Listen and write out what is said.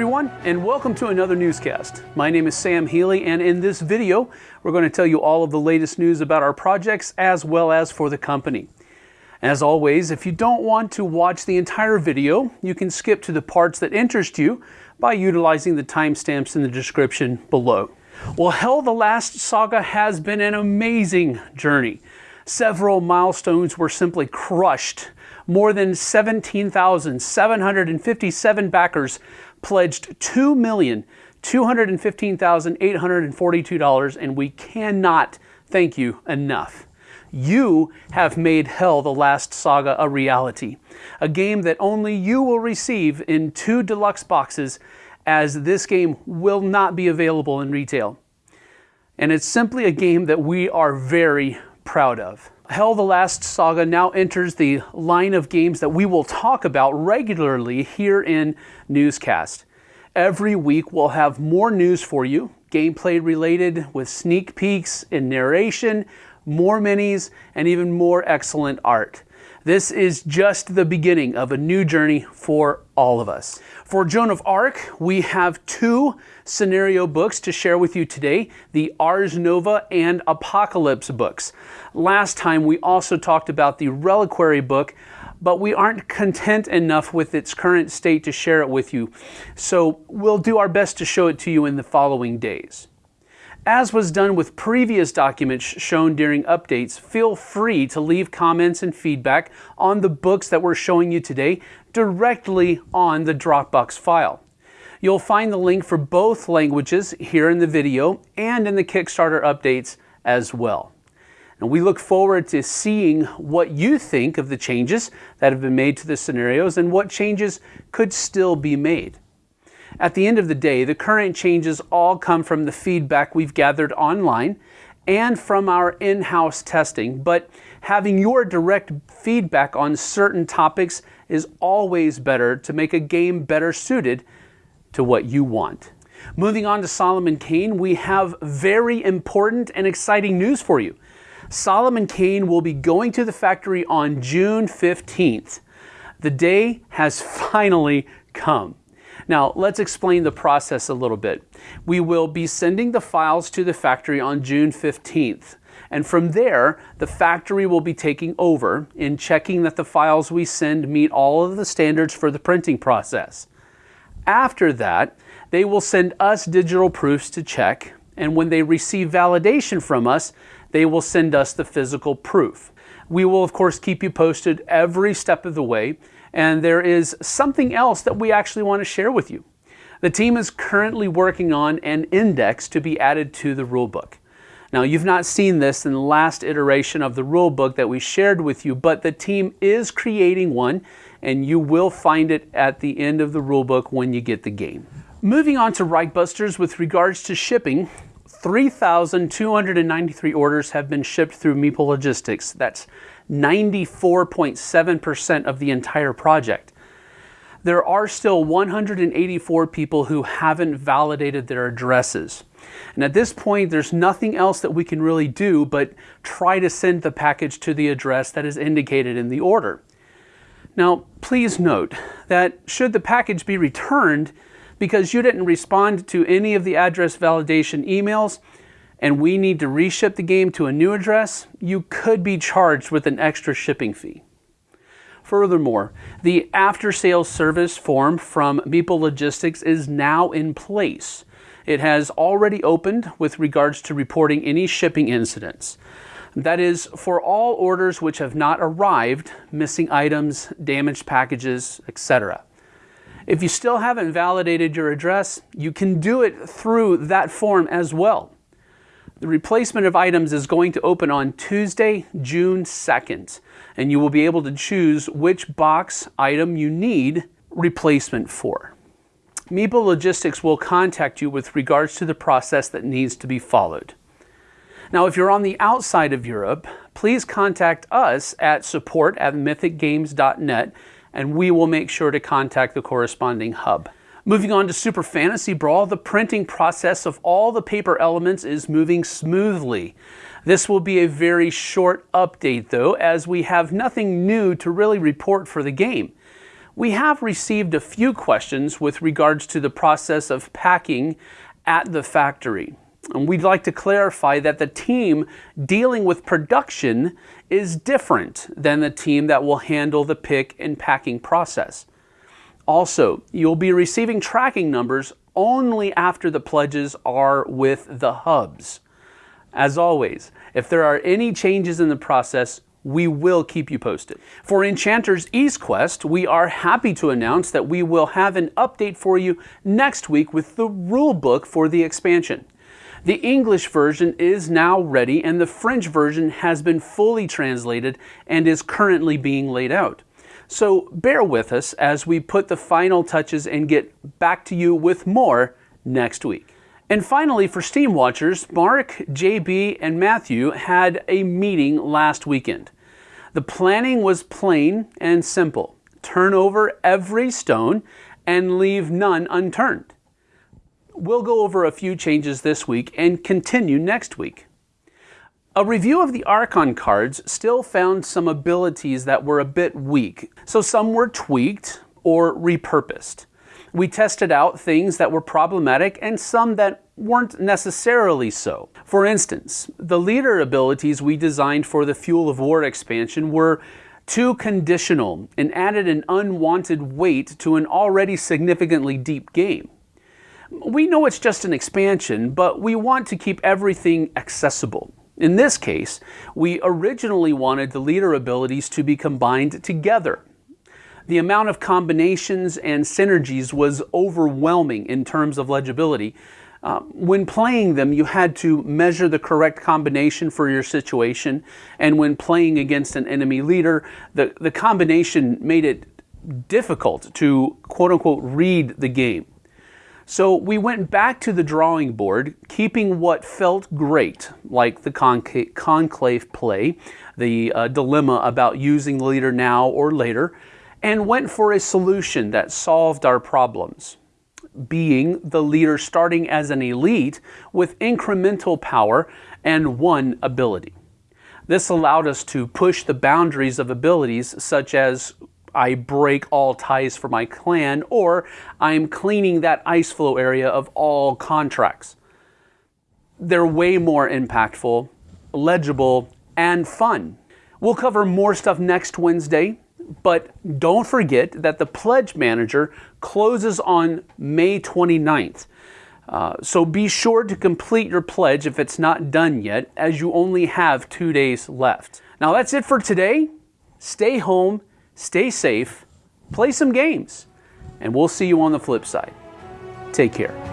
everyone, and welcome to another newscast. My name is Sam Healy, and in this video, we're going to tell you all of the latest news about our projects as well as for the company. As always, if you don't want to watch the entire video, you can skip to the parts that interest you by utilizing the timestamps in the description below. Well, Hel the Last Saga has been an amazing journey. Several milestones were simply crushed. More than 17,757 backers pledged $2,215,842, and we cannot thank you enough. You have made Hel the Last Saga a reality, a game that only you will receive in two deluxe boxes as this game will not be available in retail. And it's simply a game that we are very proud of. Hel the Last Saga now enters the line of games that we will talk about regularly here in Newscast. Every week we'll have more news for you, gameplay related with sneak peeks and narration, more minis, and even more excellent art. This is just the beginning of a new journey for all of us. For Joan of Arc, we have two scenario books to share with you today, the Ars Nova and Apocalypse books. Last time we also talked about the Reliquary book, but we aren't content enough with its current state to share it with you. So we'll do our best to show it to you in the following days. As was done with previous documents shown during updates, feel free to leave comments and feedback on the books that we're showing you today directly on the Dropbox file. You'll find the link for both languages here in the video and in the Kickstarter updates as well. And we look forward to seeing what you think of the changes that have been made to the scenarios and what changes could still be made. At the end of the day, the current changes all come from the feedback we've gathered online and from our in-house testing, but having your direct feedback on certain topics is always better to make a game better suited to what you want. Moving on to Solomon Kane, we have very important and exciting news for you. Solomon Kane will be going to the factory on June 15th. The day has finally come. Now, let's explain the process a little bit. We will be sending the files to the factory on June 15th. And from there, the factory will be taking over in checking that the files we send meet all of the standards for the printing process. After that, they will send us digital proofs to check, and when they receive validation from us, they will send us the physical proof. We will, of course, keep you posted every step of the way, and there is something else that we actually want to share with you. The team is currently working on an index to be added to the rulebook. Now, you've not seen this in the last iteration of the rulebook that we shared with you, but the team is creating one, and you will find it at the end of the rulebook when you get the game. Moving on to Reichbusters with regards to shipping, 3,293 orders have been shipped through Meeple Logistics. That's 94.7% of the entire project. There are still 184 people who haven't validated their addresses. And at this point, there's nothing else that we can really do but try to send the package to the address that is indicated in the order. Now, please note that should the package be returned, because you didn't respond to any of the address validation emails and we need to reship the game to a new address, you could be charged with an extra shipping fee. Furthermore, the after sales service form from Meeple Logistics is now in place. It has already opened with regards to reporting any shipping incidents. That is for all orders which have not arrived, missing items, damaged packages, etc. If you still haven't validated your address, you can do it through that form as well. The replacement of items is going to open on Tuesday, June 2nd, and you will be able to choose which box item you need replacement for. Meeple Logistics will contact you with regards to the process that needs to be followed. Now, if you're on the outside of Europe, please contact us at support at mythicgames.net and we will make sure to contact the corresponding hub. Moving on to Super Fantasy Brawl, the printing process of all the paper elements is moving smoothly. This will be a very short update though, as we have nothing new to really report for the game. We have received a few questions with regards to the process of packing at the factory. And we'd like to clarify that the team dealing with production is different than the team that will handle the pick and packing process. Also, you'll be receiving tracking numbers only after the pledges are with the hubs. As always, if there are any changes in the process, we will keep you posted. For Enchanter's East Quest, we are happy to announce that we will have an update for you next week with the rule book for the expansion. The English version is now ready and the French version has been fully translated and is currently being laid out. So bear with us as we put the final touches and get back to you with more next week. And finally, for Steam Watchers, Mark, JB, and Matthew had a meeting last weekend. The planning was plain and simple. Turn over every stone and leave none unturned. We'll go over a few changes this week and continue next week. A review of the Archon cards still found some abilities that were a bit weak, so some were tweaked or repurposed. We tested out things that were problematic and some that weren't necessarily so. For instance, the leader abilities we designed for the Fuel of War expansion were too conditional and added an unwanted weight to an already significantly deep game. We know it's just an expansion, but we want to keep everything accessible. In this case, we originally wanted the leader abilities to be combined together. The amount of combinations and synergies was overwhelming in terms of legibility. Uh, when playing them, you had to measure the correct combination for your situation, and when playing against an enemy leader, the, the combination made it difficult to quote unquote read the game. So we went back to the drawing board, keeping what felt great, like the conclave play, the uh, dilemma about using the leader now or later, and went for a solution that solved our problems, being the leader starting as an elite with incremental power and one ability. This allowed us to push the boundaries of abilities such as I break all ties for my clan, or I'm cleaning that ice flow area of all contracts. They're way more impactful, legible, and fun. We'll cover more stuff next Wednesday, but don't forget that the Pledge Manager closes on May 29th. Uh, so be sure to complete your pledge if it's not done yet, as you only have two days left. Now that's it for today. Stay home stay safe, play some games, and we'll see you on the flip side. Take care.